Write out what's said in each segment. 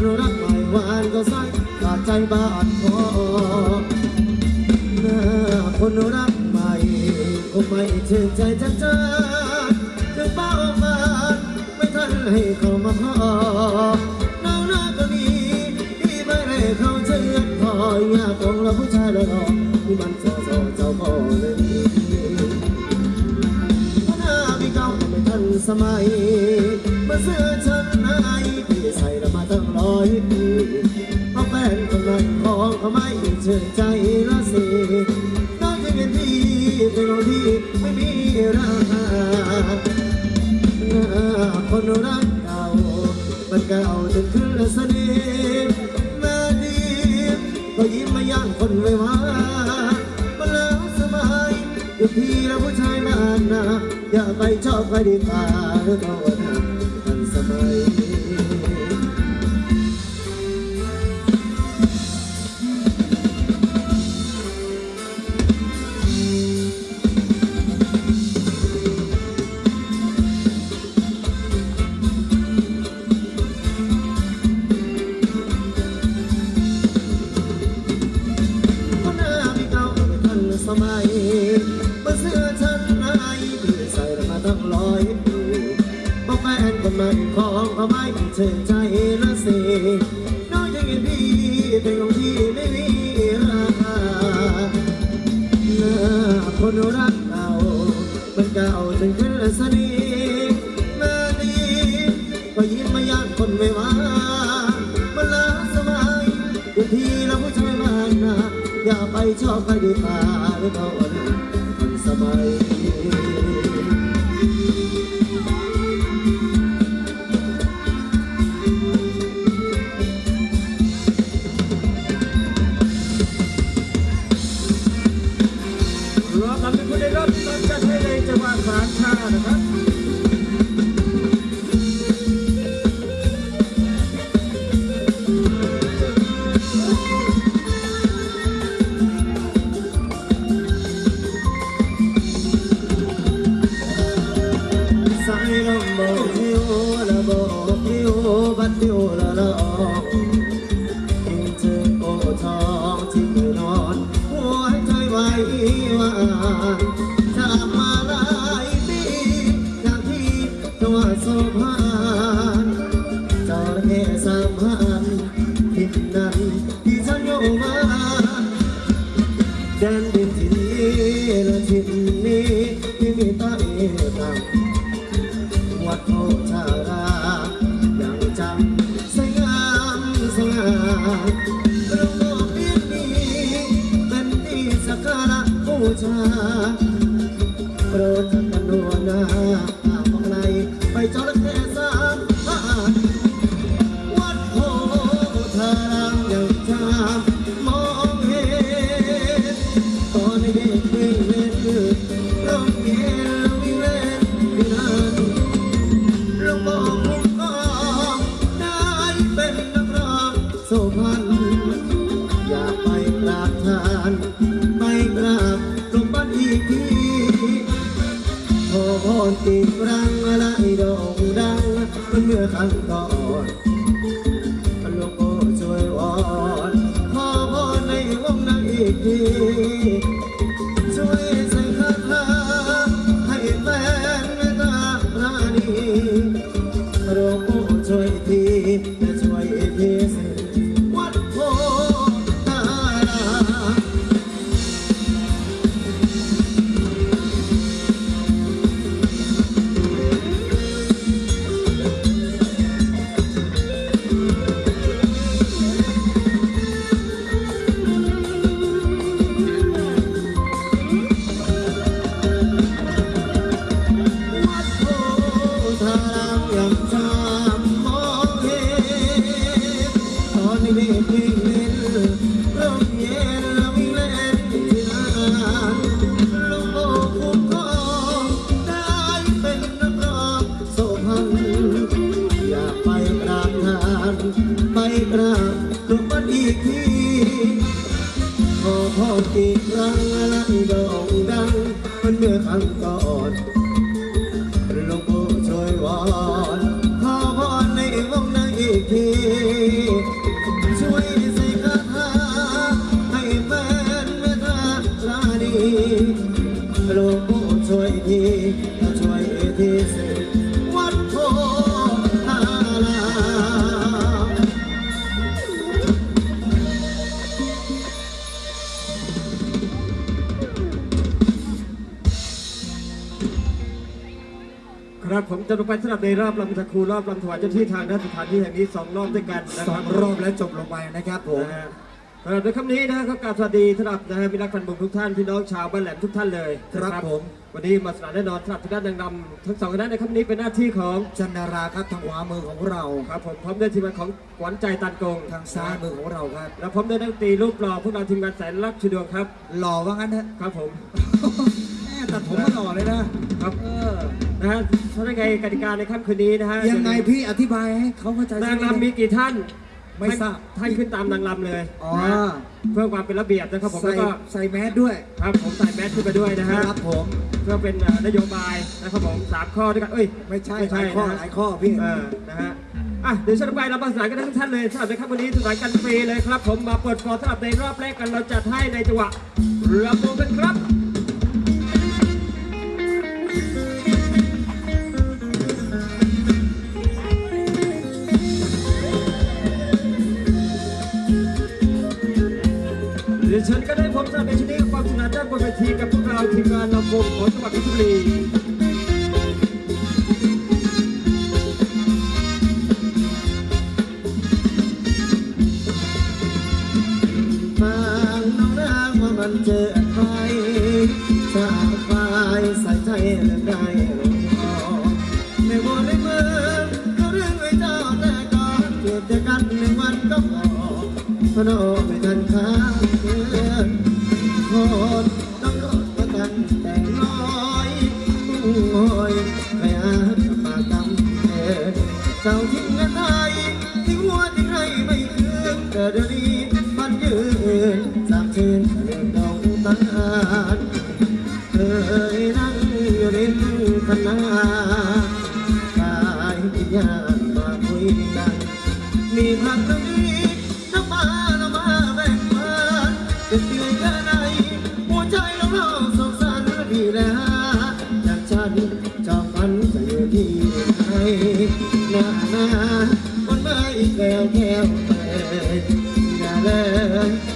คนรักใหม่หวานก็ใส่ขาดใจบาดคอหน้าคนรักใหม่คงไม่ชื่นใจจะเจอถึงเป้ามาไม่ทันให้เขามาพอน้องรักก็ดีที่ไม่ได้เขาเชื่อพอยากของเราผู้ชายเราที่มันเจ้าเจ้าเจ้าพ่อเลยหน้าพี่เก่าไม่ทันสมัยมาเสื้อชั้นใน อยปีเพราะแฟนคนนั้นของเขาไม่เชื่อใจละสิน้องจะเป็นพี่เป็นคนที่ไม่มีราคาหน้าคนรักเก่ามันเก่าจนขึ้นละสนิทมาดีก็ยิ้มมาย่างคนไว้ว่ามันแล้วสบายอยู่พี่แล้วผู้ชายนานนะอย่าไปชอบใครดีกว่าหรือเขาหน้ ไม่เชื่อใจละสิน้อยจะเห็นพี่เป็นของที่ไม่มีราคาหน้าคนรักเก่ามันเก่าจนขึ้นละสนิทมาดีก็ยิ้มมายางคนไม่ว่ามันลาสมัยอยู่ที่เราผู้ชายบ้านนะอย่าไปชอบใครดีกว่าหรือเขาอ่อนทันสมัย บัดหิวละละออกกินเจอโอทองที่นอนหัวใจไหวหวานจากมาหลายปีจากที่จัวสุพรรณจอระเข้สามพันทิศนั้นที่ฉันอยู่มาแดนดินที่นี้และทิศนี้ที่มีใต้ต่ำวัดโพธารา ง่าโรงโลกนี้เป็นที่สักการะบูชาโปรดท่านกันดัวหน้า สุพรรณอยากไปกราบทานไปกราบหลวงพ่ออีกทีขอพรติดรังอะไรโด่งดังมันเมื่อครั้งก่อนหลวงพ่อช่วยวอนขอพรในวงนั้นอีกที ก่อน ผมจะลงไปสำหรับในรอบลำตะครูรอบลำถวายเจ้าที่ทางด้านสถานที่แห่งนี้สองรอบด้วยกันนะสคอรังบรอบแล้วจบลงไปนะครับผม นะฮะสำหรับในคำนี้นะก็กราบสวัสดีสำหรับนะฮะมิตรรักแฟนบุญทุกท่านพี่น้องชาวบ้านแหลมทุกท่านเลยครับนะผม วันนี้มาสนานแน่นอนสำหรับทางด้านนางรำทั้งสองคณะในคำนี้เป็นหน้าที่ของจันนาราครับทางขวามือของเรา ครับผมพร้อมด้วยทีมงานของขวัญใจตันกงทางซ้ายมือของเราครับ และพร้อมด้วยนักดนตรีรูปหล่อพวกเราทีมงานแสนรักชุดวงครับหล่อว่างั้นเถอะ ครับผม แม่ตัดผมมาหล่อเลยนะ ครับ เออ นะฮะเพราะยังไงกติกาในค่ำคืนนี้นะฮะยังไงพี่อธิบายให้เขาเข้าใจนางรำมีกี่ท่านไม่ทราบท่านขึ้นตามนางรำเลยอ๋อนะฮะเพื่อความเป็นระเบียบนะครับผมใส่แล้วก็ใส่แมสด้วยครับผมใส่แมสขึ้นไปด้วยนะฮะครับผมเพื่อเป็นเอ่อนโยบายนะครับผมสามข้อด้วยกันเอ้ยไม่ใช่ไม่ใช่หลายข้อนะฮะหลายข้อพี่เออนะฮะอะเดี๋ยวฉันไปเราประสานกันทั้งท่านเลยสำหรับในค่ำวันนี้สนานกันฟรีเลยครับ ผมมาเปิดฟอร์สำหรับในรอบแรกกันเราจัดให้ในจังหวะระโมงกันครับ นก็ได้พบกับในชนิดความสนุกด้านบนเวทีกับพวกเราทีมงานลำวงของจังหวัดเพชรบุรีบางน้องนางว่ามันเจอใครสาวไฟใส่ใจเรื่องได้ลงคอไม่ว่าในเมืองเขาเรื่องไว้เจ้าแต่ก่อนเกิดจากกันหนึ่งวันก็พอพนอไม่ทันค้างเกิน คนต้องรถประกันแต่งน้อยมุ่งหอยพยายาปากกำเอเจ้าทิ้งเงินไทยทิ้งหัวทิ้งให้ไม่คืนแต่เดี๋ยวนี้มันยืนสามชื่นเรื่องดองตานเคยนั่งอยู่ริมคณะกายวิญญาณมาคุยกันมีพักตรงนี้ น้าหนามันไม่แก้วแก้วแต่อย่าเลยอย่าเลย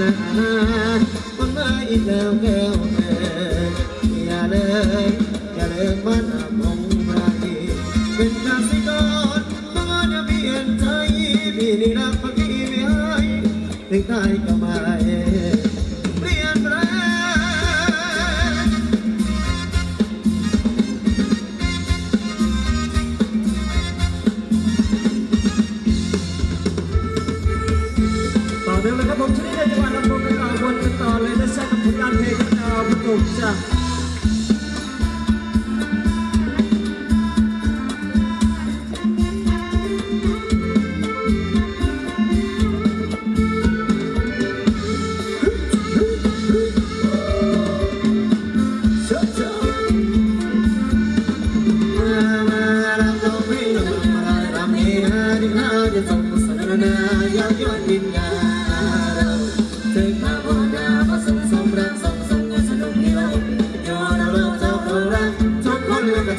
นะมันไม่แก้วแก้ ขอ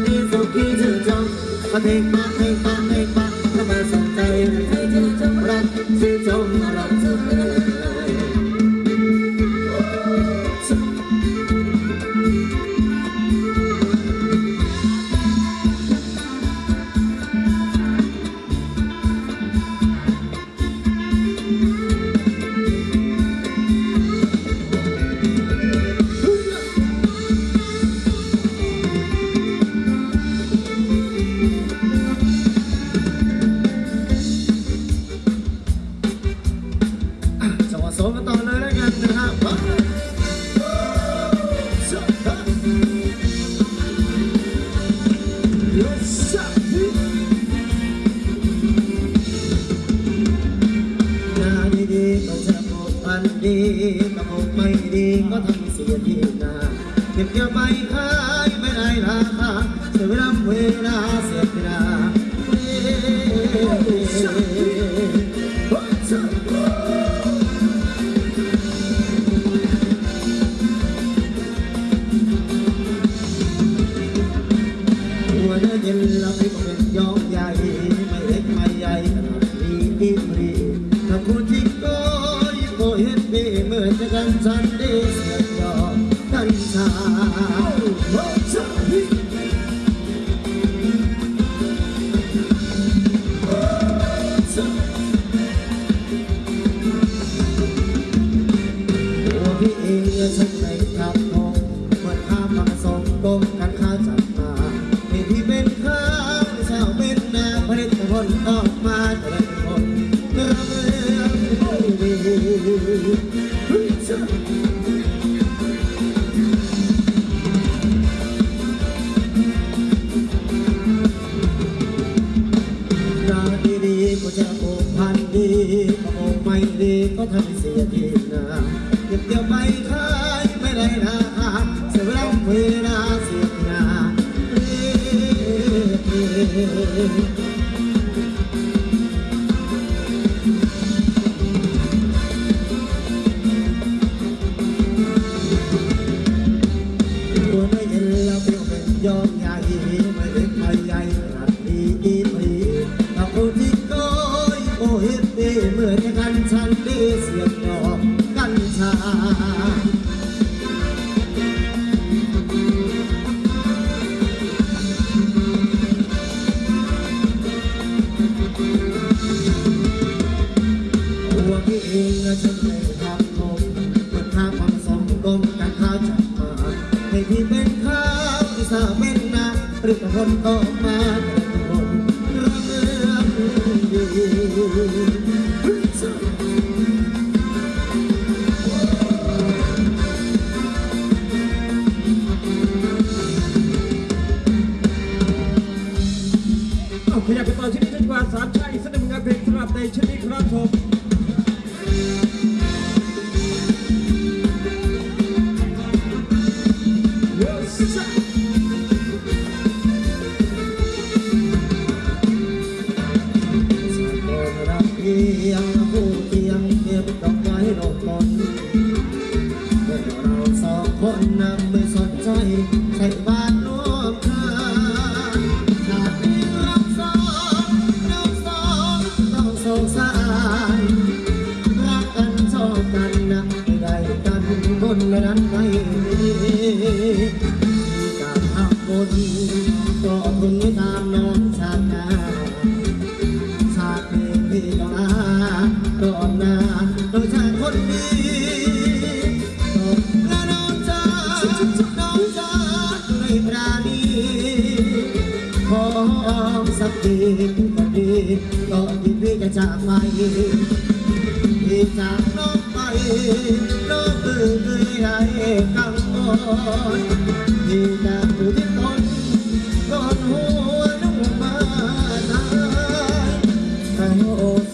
little pigeon jump. I take my away. rừng hồn mơ màng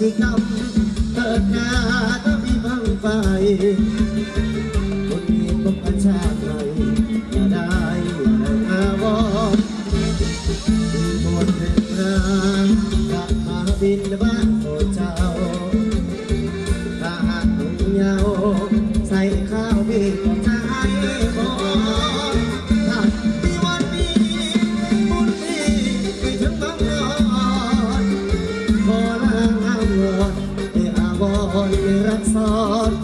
สิกรรมเกิดนาก็มีพังไฟ Voi rămâne.